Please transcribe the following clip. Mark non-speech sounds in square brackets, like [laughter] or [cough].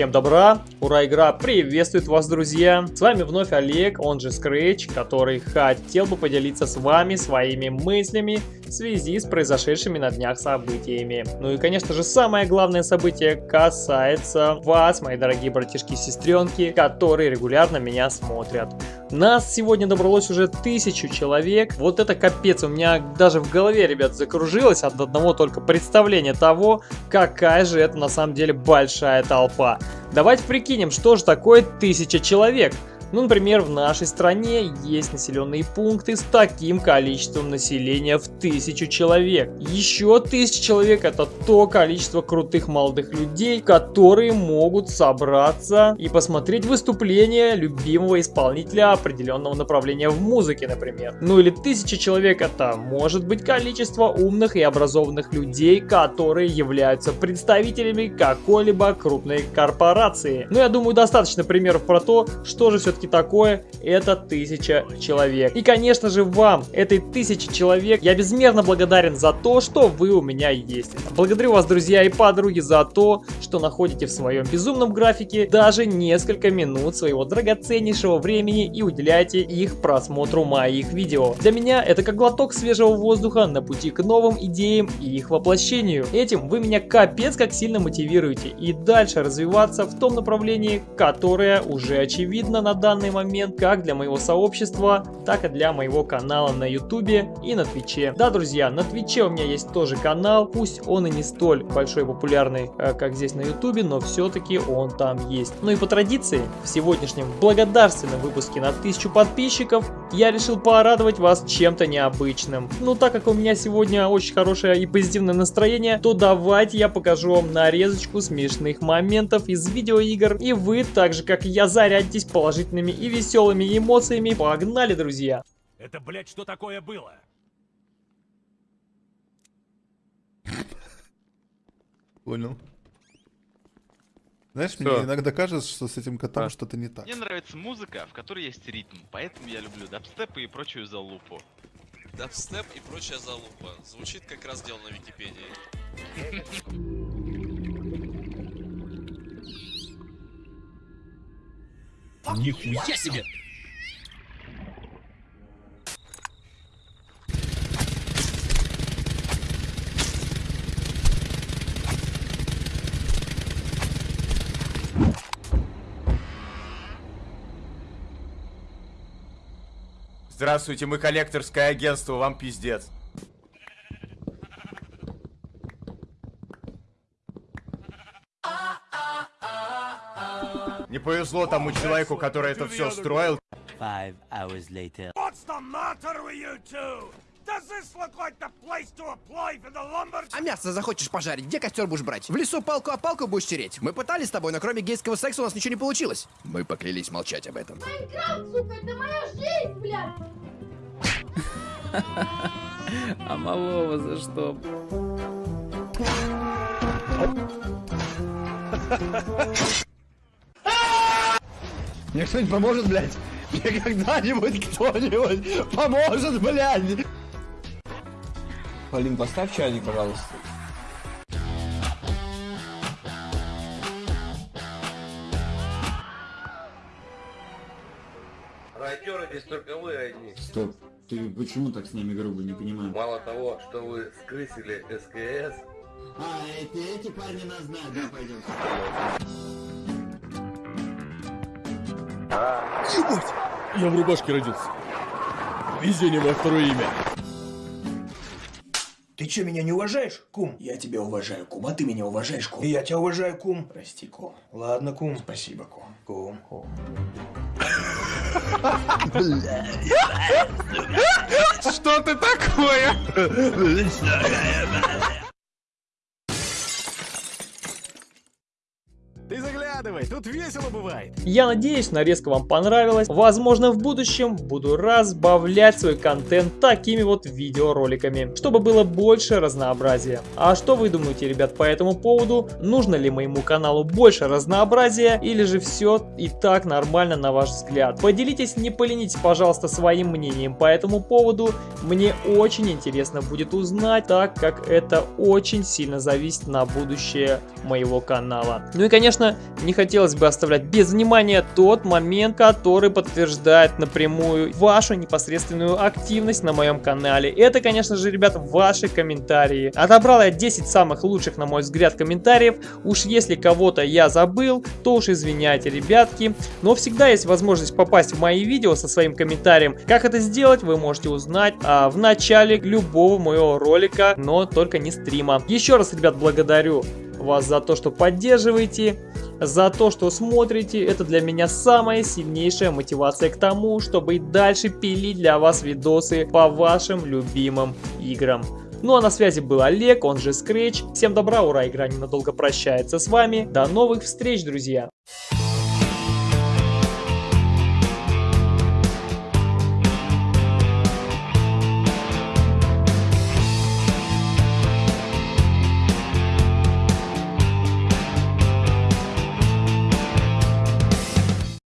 Всем добра, ура, игра приветствует вас, друзья! С вами вновь Олег, он же Scratch, который хотел бы поделиться с вами своими мыслями в связи с произошедшими на днях событиями. Ну и, конечно же, самое главное событие касается вас, мои дорогие братишки и сестренки, которые регулярно меня смотрят. Нас сегодня добралось уже тысячу человек. Вот это капец, у меня даже в голове, ребят, закружилось от одного только представления того, какая же это на самом деле большая толпа. Давайте прикинем, что же такое тысяча человек. Ну, например, в нашей стране есть населенные пункты с таким количеством населения в тысячу человек. Еще тысяча человек это то количество крутых молодых людей, которые могут собраться и посмотреть выступление любимого исполнителя определенного направления в музыке, например. Ну или тысяча человек это может быть количество умных и образованных людей, которые являются представителями какой-либо крупной корпорации. Ну я думаю достаточно примеров про то, что же все-таки все-таки такое, это тысяча человек. И, конечно же, вам, этой тысячи человек, я безмерно благодарен за то, что вы у меня есть. Благодарю вас, друзья и подруги, за то, что находите в своем безумном графике даже несколько минут своего драгоценнейшего времени и уделяете их просмотру моих видео. Для меня это как глоток свежего воздуха на пути к новым идеям и их воплощению. Этим вы меня капец как сильно мотивируете и дальше развиваться в том направлении, которое уже очевидно на данный данный момент как для моего сообщества, так и для моего канала на ютубе и на твиче. Да, друзья, на твиче у меня есть тоже канал, пусть он и не столь большой и популярный, э, как здесь на ютубе, но все-таки он там есть. Ну и по традиции, в сегодняшнем благодарственном выпуске на 1000 подписчиков я решил порадовать вас чем-то необычным. Ну, так как у меня сегодня очень хорошее и позитивное настроение, то давайте я покажу вам нарезочку смешных моментов из видеоигр, и вы, так же как и я, зарядитесь положительными положительными и веселыми эмоциями. Погнали, друзья! Это, блядь, что такое было? Понял. Знаешь, Всё. мне иногда кажется, что с этим котом а. что-то не так. Мне нравится музыка, в которой есть ритм, поэтому я люблю дабстеп и прочую залупу. Дабстеп и прочая залупа. Звучит как раз дело на Википедии. [laughs] Нихуя себе! Здравствуйте, мы коллекторское агентство, вам пиздец. Не повезло тому человеку, который это все строил. А мясо захочешь пожарить? Где костер будешь брать? В лесу палку о палку будешь тереть? Мы пытались с тобой, но кроме гейского секса у нас ничего не получилось. Мы поклялись молчать об этом. Майнкрафт, сука, это моя жизнь, блядь! А малого за что? Мне кто-нибудь поможет, блядь? [laughs] Мне когда-нибудь кто-нибудь поможет, блядь? Полин, поставь чайник, пожалуйста. Райдеры здесь только вы одни. Стоп. Ты почему так с нами грубо, не понимаю? Мало того, что вы скрысили СКС. А, эти, эти парни нас знают, да, пойдем. Ебать! Я в рубашке родился. Везение мое второе имя. Ты что, меня не уважаешь, кум? Я тебя уважаю, кум, а ты меня уважаешь, кум? И я тебя уважаю, кум. Прости, кум. Ладно, кум. Спасибо, кум. Кум. кум. Что ты такое? Заглядывай, тут весело бывает. Я надеюсь, нарезка вам понравилась. Возможно, в будущем буду разбавлять свой контент такими вот видеороликами, чтобы было больше разнообразия. А что вы думаете, ребят, по этому поводу? Нужно ли моему каналу больше разнообразия или же все и так нормально на ваш взгляд? Поделитесь, не поленитесь, пожалуйста, своим мнением по этому поводу. Мне очень интересно будет узнать, так как это очень сильно зависит на будущее моего канала. Ну и конечно, не хочу хотелось бы оставлять без внимания тот момент, который подтверждает напрямую вашу непосредственную активность на моем канале. Это, конечно же, ребят, ваши комментарии. Отобрал я 10 самых лучших, на мой взгляд, комментариев. Уж если кого-то я забыл, то уж извиняйте, ребятки. Но всегда есть возможность попасть в мои видео со своим комментарием. Как это сделать, вы можете узнать а, в начале любого моего ролика, но только не стрима. Еще раз, ребят, благодарю вас за то, что поддерживаете, за то, что смотрите. Это для меня самая сильнейшая мотивация к тому, чтобы и дальше пилить для вас видосы по вашим любимым играм. Ну а на связи был Олег, он же Scratch. Всем добра, ура, игра ненадолго прощается с вами. До новых встреч, друзья!